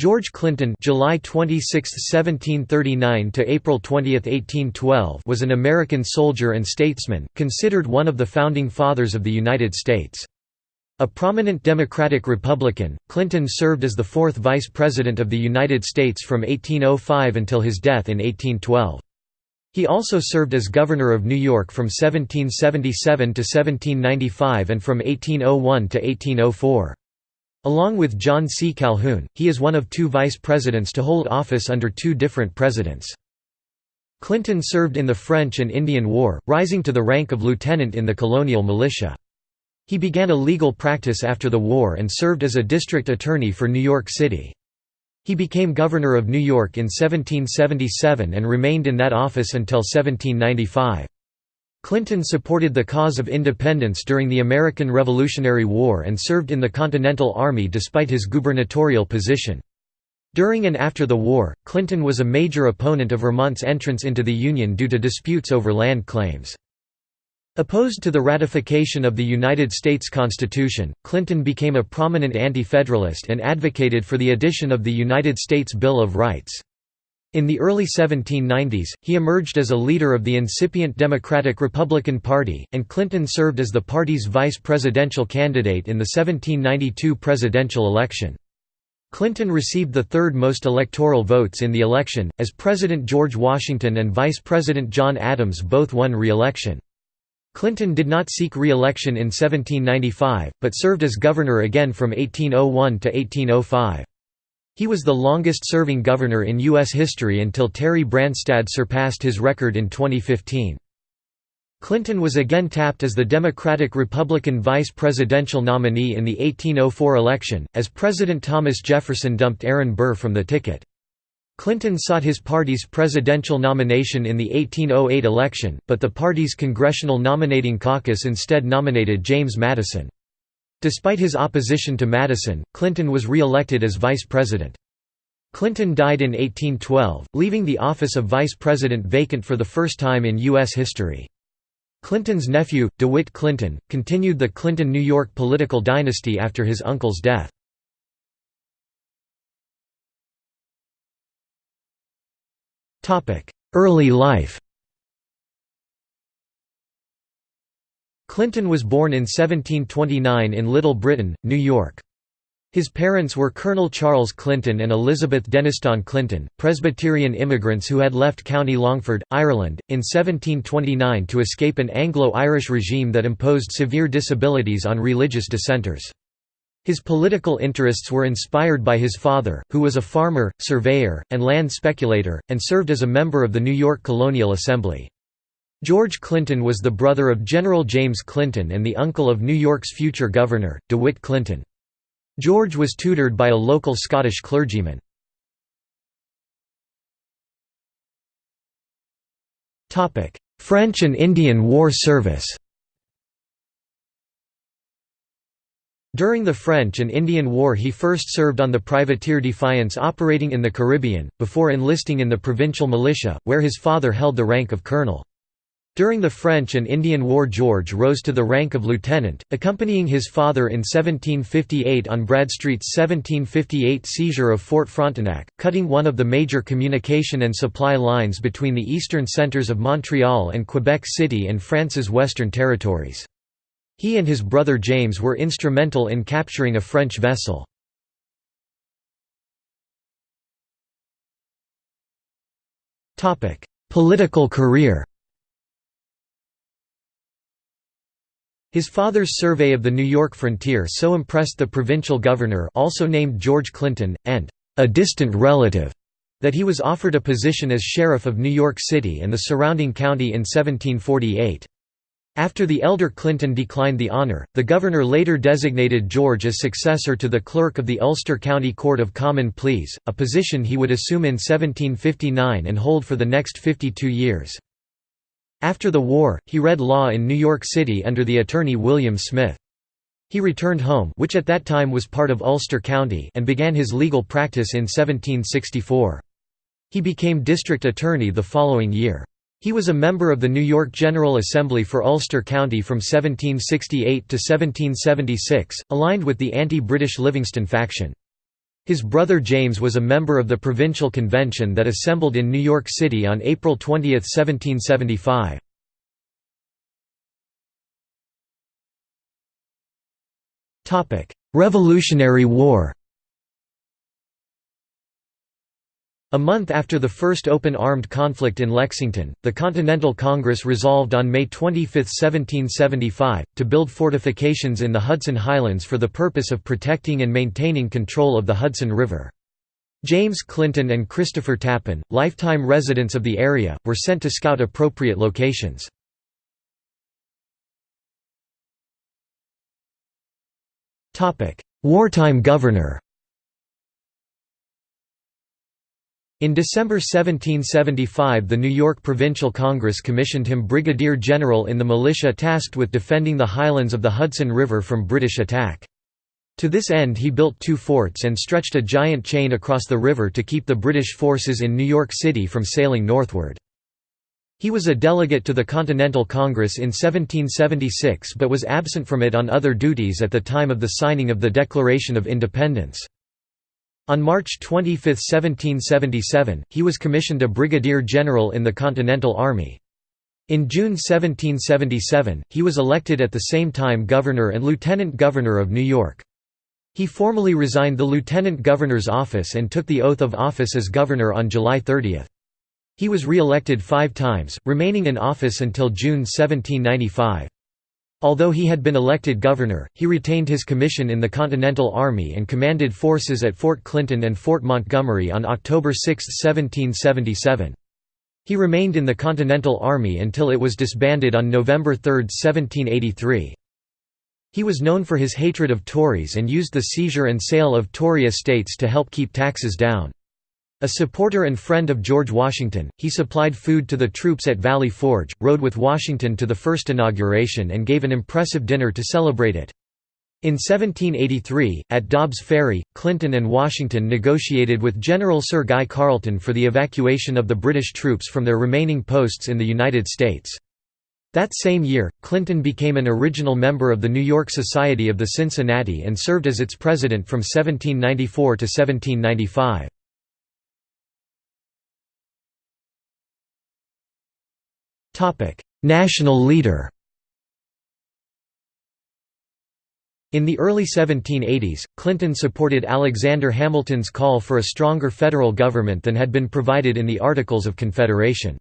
George Clinton July 26, 1739 to April 20, 1812 was an American soldier and statesman, considered one of the founding fathers of the United States. A prominent Democratic Republican, Clinton served as the fourth Vice President of the United States from 1805 until his death in 1812. He also served as Governor of New York from 1777 to 1795 and from 1801 to 1804. Along with John C. Calhoun, he is one of two vice presidents to hold office under two different presidents. Clinton served in the French and Indian War, rising to the rank of lieutenant in the colonial militia. He began a legal practice after the war and served as a district attorney for New York City. He became governor of New York in 1777 and remained in that office until 1795. Clinton supported the cause of independence during the American Revolutionary War and served in the Continental Army despite his gubernatorial position. During and after the war, Clinton was a major opponent of Vermont's entrance into the Union due to disputes over land claims. Opposed to the ratification of the United States Constitution, Clinton became a prominent anti-federalist and advocated for the addition of the United States Bill of Rights. In the early 1790s, he emerged as a leader of the incipient Democratic-Republican Party, and Clinton served as the party's vice presidential candidate in the 1792 presidential election. Clinton received the third most electoral votes in the election, as President George Washington and Vice President John Adams both won re-election. Clinton did not seek re-election in 1795, but served as governor again from 1801 to 1805. He was the longest-serving governor in U.S. history until Terry Branstad surpassed his record in 2015. Clinton was again tapped as the Democratic-Republican vice presidential nominee in the 1804 election, as President Thomas Jefferson dumped Aaron Burr from the ticket. Clinton sought his party's presidential nomination in the 1808 election, but the party's Congressional Nominating Caucus instead nominated James Madison. Despite his opposition to Madison, Clinton was re-elected as vice president. Clinton died in 1812, leaving the office of vice president vacant for the first time in U.S. history. Clinton's nephew, DeWitt Clinton, continued the Clinton-New York political dynasty after his uncle's death. Early life Clinton was born in 1729 in Little Britain, New York. His parents were Colonel Charles Clinton and Elizabeth Denistone Clinton, Presbyterian immigrants who had left County Longford, Ireland, in 1729 to escape an Anglo-Irish regime that imposed severe disabilities on religious dissenters. His political interests were inspired by his father, who was a farmer, surveyor, and land speculator, and served as a member of the New York Colonial Assembly. George Clinton was the brother of General James Clinton and the uncle of New York's future governor, DeWitt Clinton. George was tutored by a local Scottish clergyman. French and Indian War service During the French and Indian War he first served on the privateer Defiance operating in the Caribbean, before enlisting in the provincial militia, where his father held the rank of colonel. During the French and Indian War George rose to the rank of lieutenant, accompanying his father in 1758 on Bradstreet's 1758 seizure of Fort Frontenac, cutting one of the major communication and supply lines between the eastern centres of Montreal and Quebec City and France's western territories. He and his brother James were instrumental in capturing a French vessel. Political career His father's survey of the New York frontier so impressed the provincial governor also named George Clinton, and a distant relative, that he was offered a position as sheriff of New York City and the surrounding county in 1748. After the elder Clinton declined the honor, the governor later designated George as successor to the clerk of the Ulster County Court of Common Pleas, a position he would assume in 1759 and hold for the next 52 years. After the war, he read law in New York City under the attorney William Smith. He returned home which at that time was part of Ulster County and began his legal practice in 1764. He became district attorney the following year. He was a member of the New York General Assembly for Ulster County from 1768 to 1776, aligned with the anti-British Livingston faction. His brother James was a member of the provincial convention that assembled in New York City on April 20, 1775. Revolutionary War A month after the first open armed conflict in Lexington, the Continental Congress resolved on May 25, 1775, to build fortifications in the Hudson Highlands for the purpose of protecting and maintaining control of the Hudson River. James Clinton and Christopher Tappan, lifetime residents of the area, were sent to scout appropriate locations. Wartime governor In December 1775 the New York Provincial Congress commissioned him brigadier general in the militia tasked with defending the highlands of the Hudson River from British attack. To this end he built two forts and stretched a giant chain across the river to keep the British forces in New York City from sailing northward. He was a delegate to the Continental Congress in 1776 but was absent from it on other duties at the time of the signing of the Declaration of Independence. On March 25, 1777, he was commissioned a brigadier general in the Continental Army. In June 1777, he was elected at the same time governor and lieutenant governor of New York. He formally resigned the lieutenant governor's office and took the oath of office as governor on July 30. He was re-elected five times, remaining in office until June 1795. Although he had been elected governor, he retained his commission in the Continental Army and commanded forces at Fort Clinton and Fort Montgomery on October 6, 1777. He remained in the Continental Army until it was disbanded on November 3, 1783. He was known for his hatred of Tories and used the seizure and sale of Tory estates to help keep taxes down. A supporter and friend of George Washington, he supplied food to the troops at Valley Forge, rode with Washington to the first inauguration and gave an impressive dinner to celebrate it. In 1783, at Dobbs Ferry, Clinton and Washington negotiated with General Sir Guy Carleton for the evacuation of the British troops from their remaining posts in the United States. That same year, Clinton became an original member of the New York Society of the Cincinnati and served as its president from 1794 to 1795. National leader In the early 1780s, Clinton supported Alexander Hamilton's call for a stronger federal government than had been provided in the Articles of Confederation.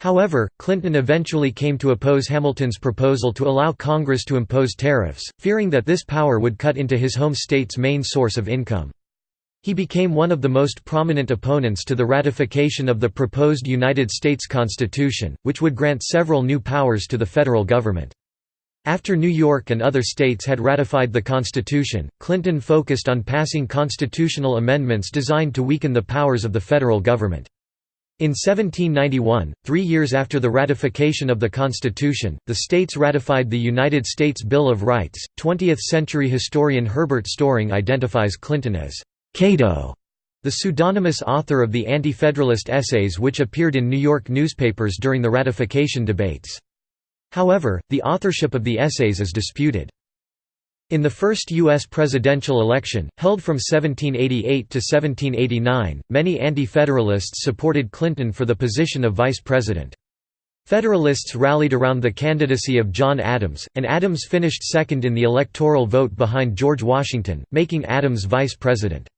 However, Clinton eventually came to oppose Hamilton's proposal to allow Congress to impose tariffs, fearing that this power would cut into his home state's main source of income. He became one of the most prominent opponents to the ratification of the proposed United States Constitution, which would grant several new powers to the federal government. After New York and other states had ratified the Constitution, Clinton focused on passing constitutional amendments designed to weaken the powers of the federal government. In 1791, three years after the ratification of the Constitution, the states ratified the United States Bill of Rights. 20th century historian Herbert Storing identifies Clinton as Cato, the pseudonymous author of the Anti-Federalist essays which appeared in New York newspapers during the ratification debates. However, the authorship of the essays is disputed. In the first U.S. presidential election, held from 1788 to 1789, many Anti-Federalists supported Clinton for the position of vice president. Federalists rallied around the candidacy of John Adams, and Adams finished second in the electoral vote behind George Washington, making Adams vice president.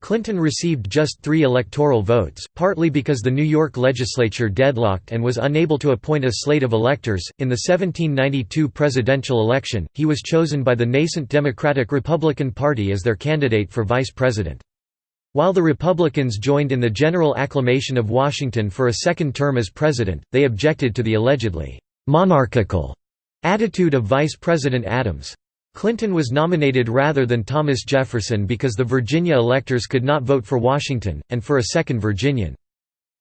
Clinton received just three electoral votes, partly because the New York legislature deadlocked and was unable to appoint a slate of electors. In the 1792 presidential election, he was chosen by the nascent Democratic Republican Party as their candidate for vice president. While the Republicans joined in the general acclamation of Washington for a second term as president, they objected to the allegedly monarchical attitude of Vice President Adams. Clinton was nominated rather than Thomas Jefferson because the Virginia electors could not vote for Washington, and for a second Virginian.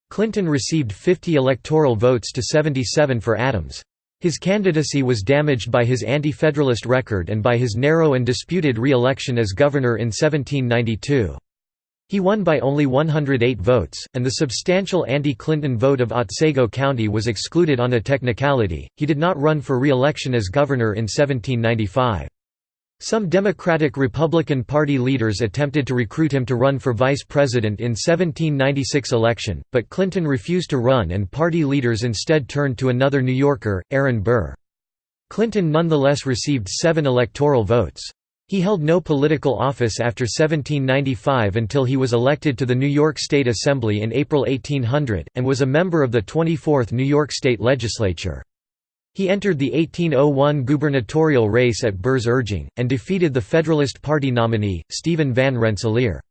Clinton received 50 electoral votes to 77 for Adams. His candidacy was damaged by his anti-federalist record and by his narrow and disputed re-election as governor in 1792. He won by only 108 votes, and the substantial anti-Clinton vote of Otsego County was excluded on a technicality. He did not run for re-election as governor in 1795. Some Democratic-Republican Party leaders attempted to recruit him to run for vice president in 1796 election, but Clinton refused to run and party leaders instead turned to another New Yorker, Aaron Burr. Clinton nonetheless received seven electoral votes. He held no political office after 1795 until he was elected to the New York State Assembly in April 1800, and was a member of the 24th New York State Legislature. He entered the 1801 gubernatorial race at Burr's urging, and defeated the Federalist Party nominee, Stephen Van Rensselaer.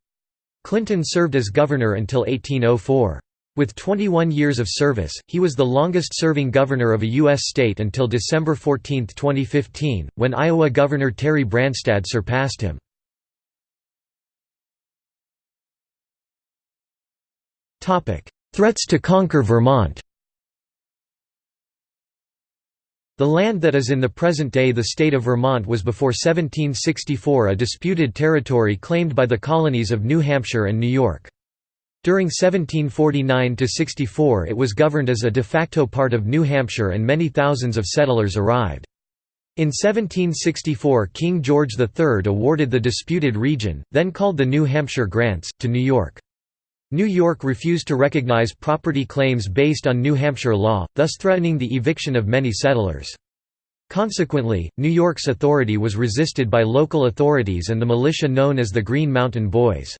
Clinton served as governor until 1804. With 21 years of service, he was the longest-serving governor of a U.S. state until December 14, 2015, when Iowa Governor Terry Branstad surpassed him. Threats to conquer Vermont The land that is in the present day the state of Vermont was before 1764 a disputed territory claimed by the colonies of New Hampshire and New York. During 1749–64 it was governed as a de facto part of New Hampshire and many thousands of settlers arrived. In 1764 King George III awarded the disputed region, then called the New Hampshire Grants, to New York. New York refused to recognize property claims based on New Hampshire law, thus threatening the eviction of many settlers. Consequently, New York's authority was resisted by local authorities and the militia known as the Green Mountain Boys.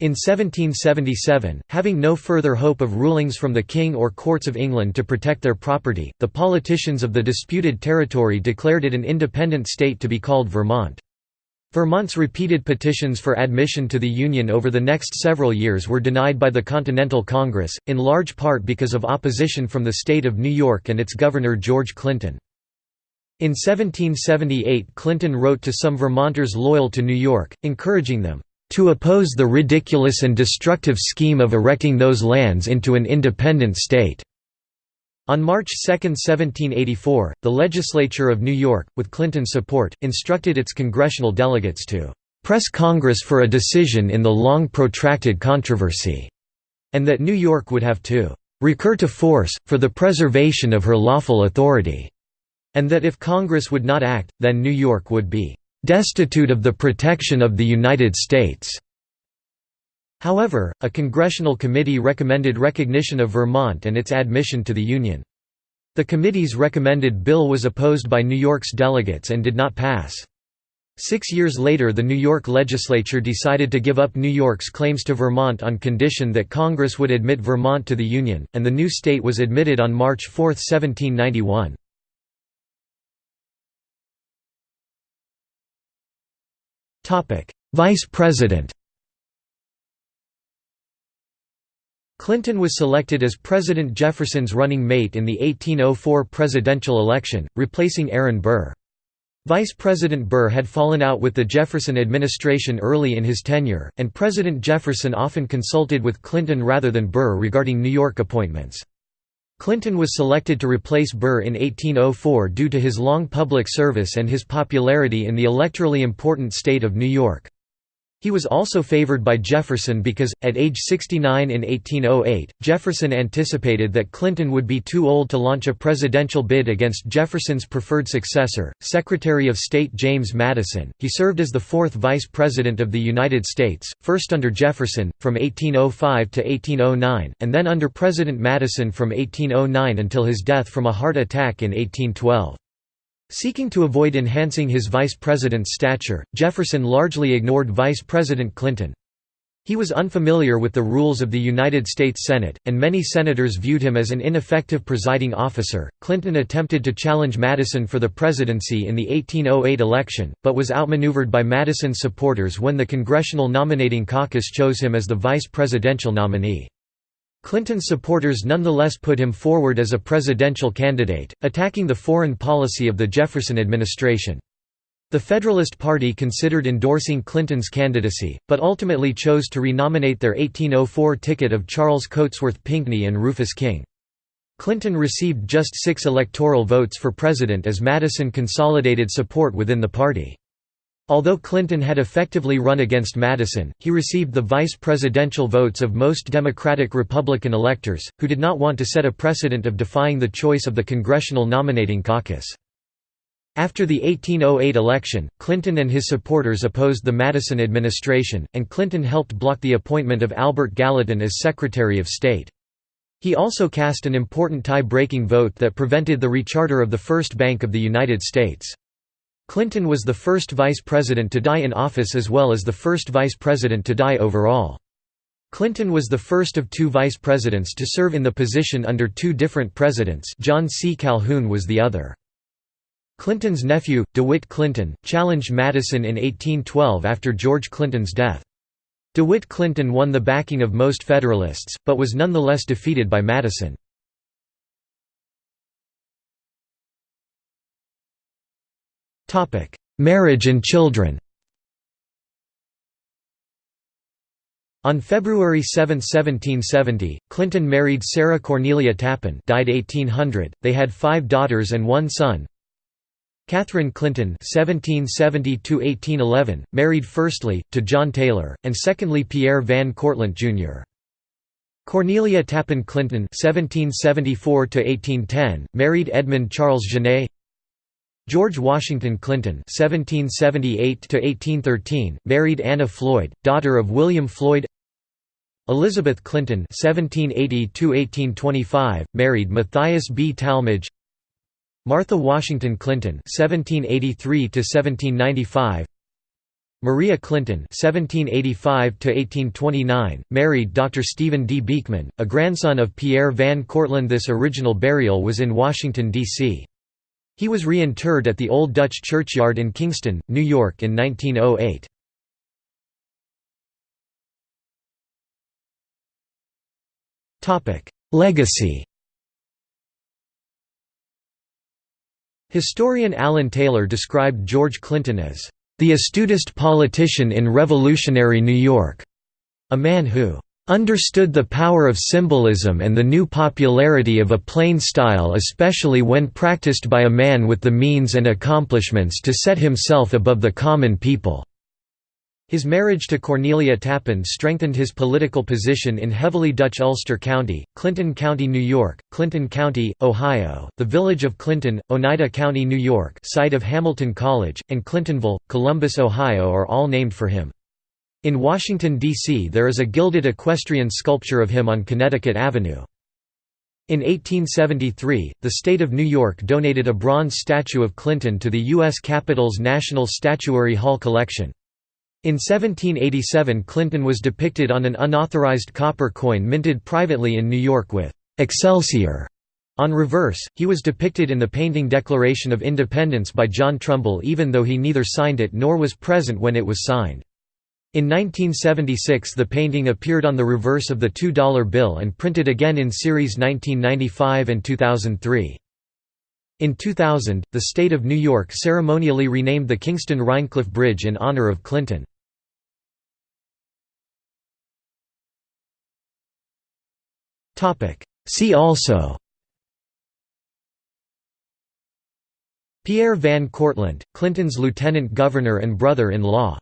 In 1777, having no further hope of rulings from the king or courts of England to protect their property, the politicians of the disputed territory declared it an independent state to be called Vermont. Vermont's repeated petitions for admission to the Union over the next several years were denied by the Continental Congress, in large part because of opposition from the state of New York and its governor George Clinton. In 1778 Clinton wrote to some Vermonters loyal to New York, encouraging them, "...to oppose the ridiculous and destructive scheme of erecting those lands into an independent state." On March 2, 1784, the legislature of New York, with Clinton's support, instructed its congressional delegates to "...press Congress for a decision in the long protracted controversy," and that New York would have to "...recur to force, for the preservation of her lawful authority," and that if Congress would not act, then New York would be "...destitute of the protection of the United States." However, a congressional committee recommended recognition of Vermont and its admission to the Union. The committee's recommended bill was opposed by New York's delegates and did not pass. Six years later the New York legislature decided to give up New York's claims to Vermont on condition that Congress would admit Vermont to the Union, and the new state was admitted on March 4, 1791. Vice President Clinton was selected as President Jefferson's running mate in the 1804 presidential election, replacing Aaron Burr. Vice President Burr had fallen out with the Jefferson administration early in his tenure, and President Jefferson often consulted with Clinton rather than Burr regarding New York appointments. Clinton was selected to replace Burr in 1804 due to his long public service and his popularity in the electorally important state of New York. He was also favored by Jefferson because, at age 69 in 1808, Jefferson anticipated that Clinton would be too old to launch a presidential bid against Jefferson's preferred successor, Secretary of State James Madison. He served as the fourth Vice President of the United States, first under Jefferson, from 1805 to 1809, and then under President Madison from 1809 until his death from a heart attack in 1812. Seeking to avoid enhancing his vice president's stature, Jefferson largely ignored Vice President Clinton. He was unfamiliar with the rules of the United States Senate, and many senators viewed him as an ineffective presiding officer. Clinton attempted to challenge Madison for the presidency in the 1808 election, but was outmaneuvered by Madison's supporters when the Congressional Nominating Caucus chose him as the vice presidential nominee. Clinton's supporters nonetheless put him forward as a presidential candidate, attacking the foreign policy of the Jefferson administration. The Federalist Party considered endorsing Clinton's candidacy, but ultimately chose to renominate their 1804 ticket of Charles Cotesworth Pinckney and Rufus King. Clinton received just six electoral votes for president as Madison consolidated support within the party. Although Clinton had effectively run against Madison, he received the vice presidential votes of most Democratic-Republican electors, who did not want to set a precedent of defying the choice of the Congressional Nominating Caucus. After the 1808 election, Clinton and his supporters opposed the Madison administration, and Clinton helped block the appointment of Albert Gallatin as Secretary of State. He also cast an important tie-breaking vote that prevented the recharter of the First Bank of the United States. Clinton was the first vice president to die in office as well as the first vice president to die overall. Clinton was the first of two vice presidents to serve in the position under two different presidents John C. Calhoun was the other. Clinton's nephew, DeWitt Clinton, challenged Madison in 1812 after George Clinton's death. DeWitt Clinton won the backing of most Federalists, but was nonetheless defeated by Madison. Marriage and children On February 7, 1770, Clinton married Sarah Cornelia Tappan died 1800. They had five daughters and one son. Catherine Clinton (1770–1811), married firstly to John Taylor, and secondly Pierre Van Cortlandt Jr. Cornelia Tappan Clinton (1774–1810), married Edmund Charles Genet. George Washington Clinton (1778–1813), married Anna Floyd, daughter of William Floyd. Elizabeth Clinton (1780–1825), married Matthias B. Tallmadge. Martha Washington Clinton (1783–1795), Maria Clinton (1785–1829), married Dr. Stephen D. Beekman, a grandson of Pierre Van Cortlandt. This original burial was in Washington D.C. He was reinterred at the Old Dutch Churchyard in Kingston, New York in 1908. Topic: Legacy Historian Alan Taylor described George Clinton as, "...the astutest politician in revolutionary New York", a man who understood the power of symbolism and the new popularity of a plain style especially when practiced by a man with the means and accomplishments to set himself above the common people." His marriage to Cornelia Tappan strengthened his political position in heavily Dutch Ulster County, Clinton County, New York, Clinton County, Ohio, the village of Clinton, Oneida County, New York site of Hamilton College, and Clintonville, Columbus, Ohio are all named for him. In Washington, D.C. there is a gilded equestrian sculpture of him on Connecticut Avenue. In 1873, the state of New York donated a bronze statue of Clinton to the U.S. Capitol's National Statuary Hall collection. In 1787 Clinton was depicted on an unauthorized copper coin minted privately in New York with "'Excelsior' on reverse, he was depicted in the painting Declaration of Independence by John Trumbull even though he neither signed it nor was present when it was signed. In 1976 the painting appeared on the reverse of the $2 bill and printed again in series 1995 and 2003. In 2000, the state of New York ceremonially renamed the Kingston-Rhinecliff Bridge in honor of Clinton. See also Pierre Van Cortlandt, Clinton's lieutenant governor and brother-in-law